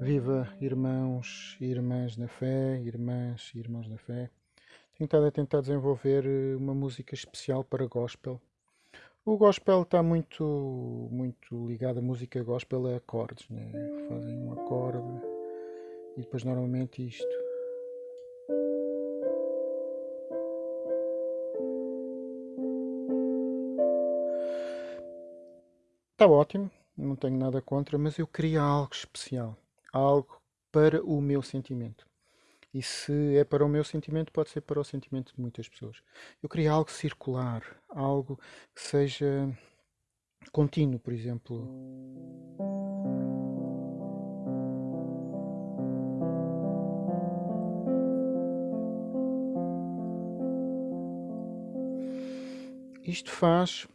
Viva irmãos e irmãs na fé, irmãs e irmãos na fé. Tenho estado a tentar desenvolver eh, uma música especial para gospel. O gospel está muito, muito ligado à música gospel a acordes, né? Fazem um acorde e depois normalmente isto. Está ótimo, não tenho nada contra, mas eu queria algo especial algo para o meu sentimento. E se é para o meu sentimento, pode ser para o sentimento de muitas pessoas. Eu queria algo circular, algo que seja contínuo, por exemplo. Isto faz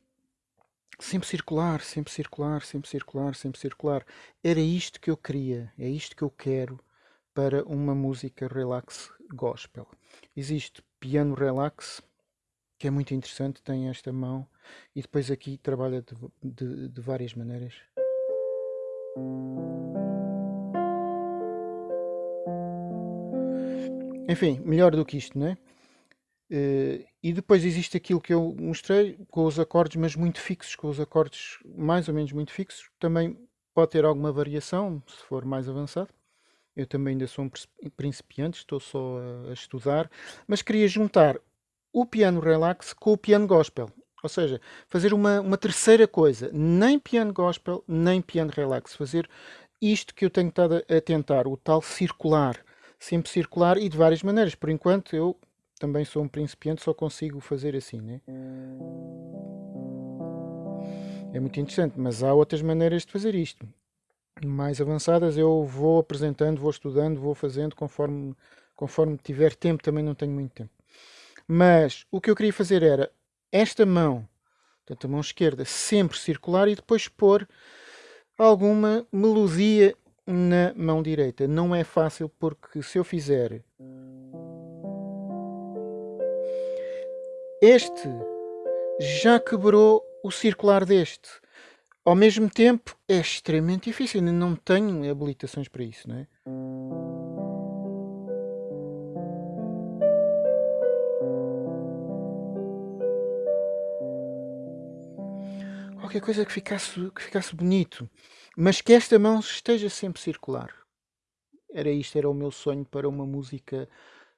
sempre circular, sempre circular, sempre circular, sempre circular. Era isto que eu queria, é isto que eu quero para uma música relax gospel. Existe piano relax, que é muito interessante, tem esta mão, e depois aqui trabalha de, de, de várias maneiras. Enfim, melhor do que isto, não é? Uh, e depois existe aquilo que eu mostrei com os acordes, mas muito fixos, com os acordes mais ou menos muito fixos. Também pode ter alguma variação se for mais avançado. Eu também ainda sou um principiante, estou só a, a estudar, mas queria juntar o piano relax com o piano gospel. Ou seja, fazer uma, uma terceira coisa, nem piano gospel, nem piano relax. Fazer isto que eu tenho estado a tentar, o tal circular, sempre circular e de várias maneiras. Por enquanto eu também sou um principiante, só consigo fazer assim, né? É muito interessante, mas há outras maneiras de fazer isto. Mais avançadas eu vou apresentando, vou estudando, vou fazendo conforme, conforme tiver tempo, também não tenho muito tempo. Mas o que eu queria fazer era esta mão, portanto a mão esquerda, sempre circular e depois pôr alguma melodia na mão direita. Não é fácil porque se eu fizer este já quebrou o circular deste. Ao mesmo tempo, é extremamente difícil. Eu não tenho habilitações para isso, não é? Qualquer coisa que ficasse, que ficasse bonito. Mas que esta mão esteja sempre circular. Era isto, era o meu sonho para uma música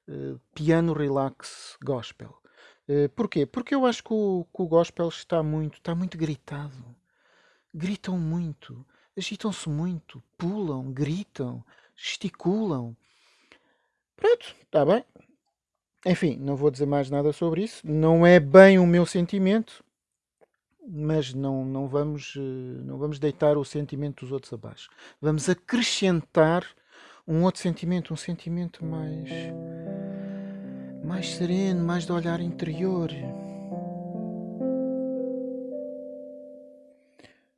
uh, piano relax gospel. Uh, porquê? Porque eu acho que o, que o gospel está muito, está muito gritado. Gritam muito, agitam-se muito, pulam, gritam, gesticulam. Pronto, está bem. Enfim, não vou dizer mais nada sobre isso. Não é bem o meu sentimento, mas não, não, vamos, eh, não vamos deitar o sentimento dos outros abaixo. Vamos acrescentar um outro sentimento, um sentimento mais mais sereno, mais de olhar interior.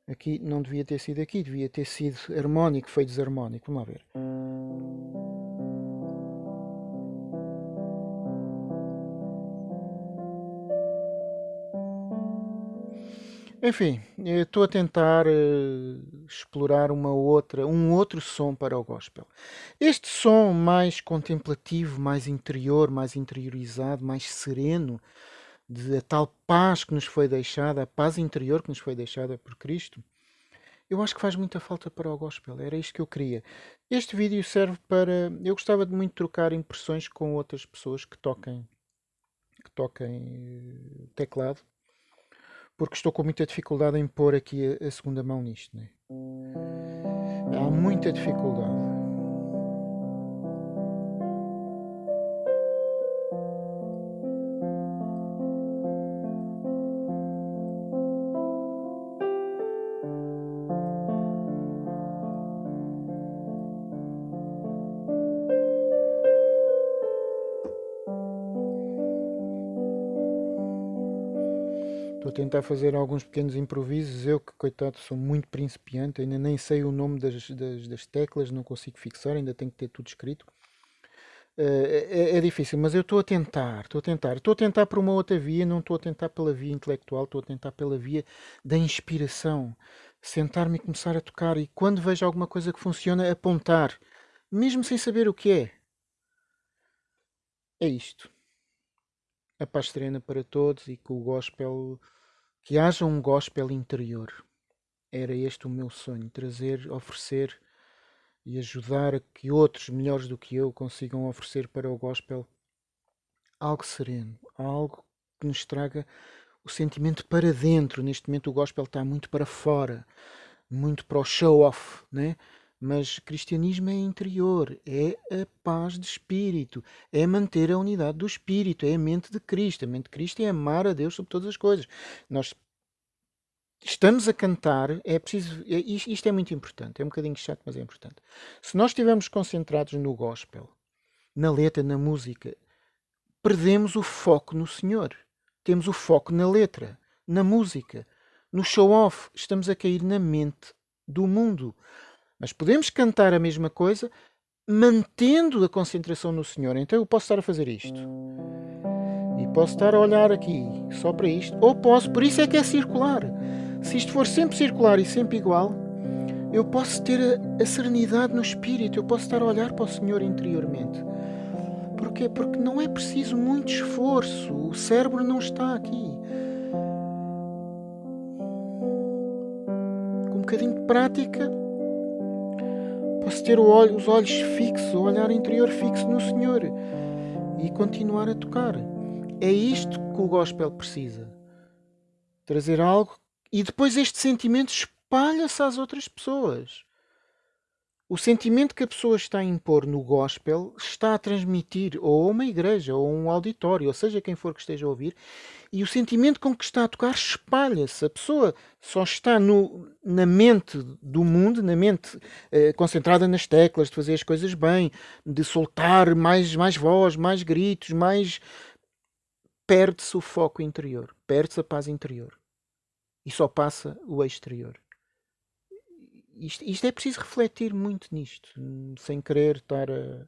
Aqui não devia ter sido aqui, devia ter sido harmónico, foi desarmónico. Vamos lá ver. Enfim, estou a tentar uh, explorar uma outra, um outro som para o gospel. Este som mais contemplativo, mais interior, mais interiorizado, mais sereno, de a tal paz que nos foi deixada, a paz interior que nos foi deixada por Cristo, eu acho que faz muita falta para o gospel. Era isto que eu queria. Este vídeo serve para. Eu gostava de muito trocar impressões com outras pessoas que toquem, que toquem eh, teclado porque estou com muita dificuldade em pôr aqui a, segunda mão nisto. Né? Há muita dificuldade. Tentar fazer alguns pequenos improvisos. Eu, que coitado, sou muito principiante, ainda nem sei o nome das, das, das teclas, não consigo fixar, ainda tenho que ter tudo escrito. Uh, é, é, difícil, mas eu estou a tentar, estou a tentar. Estou a tentar por uma outra via, não estou a tentar pela via intelectual, estou a tentar pela via da inspiração. sentar-me e começar a tocar e quando vejo alguma coisa que funciona, apontar, mesmo sem saber o que é. É isto. A paz serena para todos e que o gospel, que haja um gospel interior. Era este o meu sonho, trazer, oferecer e ajudar a que outros melhores do que eu consigam oferecer para o gospel algo sereno, algo que nos traga o sentimento para dentro. Neste momento o gospel está muito para fora, muito para o show-off, né? Mas cristianismo é interior, é a paz de espírito, é manter a unidade do espírito, é a mente de Cristo. A mente de Cristo é amar a Deus sobre todas as coisas. Nós estamos a cantar, é preciso. É, isto é muito importante, é um bocadinho chato, mas é importante. Se nós estivermos concentrados no gospel, na letra, na música, perdemos o foco no Senhor. Temos o foco na letra, na música, no show-off. Estamos a cair na mente do mundo. Mas podemos cantar a mesma coisa mantendo a concentração no Senhor. Então eu posso estar a fazer isto. E posso estar a olhar aqui só para isto. Ou posso, por isso é que é circular. Se isto for sempre circular e sempre igual, eu posso ter a, a serenidade no espírito. Eu posso estar a olhar para o Senhor interiormente. Porquê? Porque não é preciso muito esforço. O cérebro não está aqui. Com um bocadinho de prática, posso ter os olhos fixos, o olhar interior fixo no Senhor e continuar a tocar. É isto que o gospel precisa. Trazer algo e depois este sentimento espalha-se às outras pessoas. O sentimento que a pessoa está a impor no gospel está a transmitir ou a uma igreja ou a um auditório, ou seja, quem for que esteja a ouvir, e o sentimento com que está a tocar espalha-se. A pessoa só está no, na mente do mundo, na mente eh, concentrada nas teclas, de fazer as coisas bem, de soltar mais, mais voz, mais gritos, mais. Perde-se o foco interior, perde-se a paz interior. E só passa o exterior isto, isto, é preciso refletir muito nisto, sem querer estar a,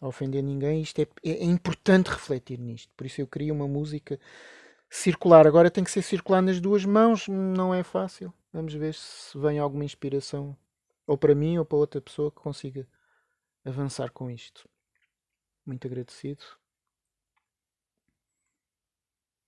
a ofender ninguém. Isto é, é, é, importante refletir nisto. Por isso eu queria uma música circular. Agora tem que ser circular nas duas mãos, não é fácil. Vamos ver se vem alguma inspiração, ou para mim ou para outra pessoa que consiga avançar com isto. Muito agradecido.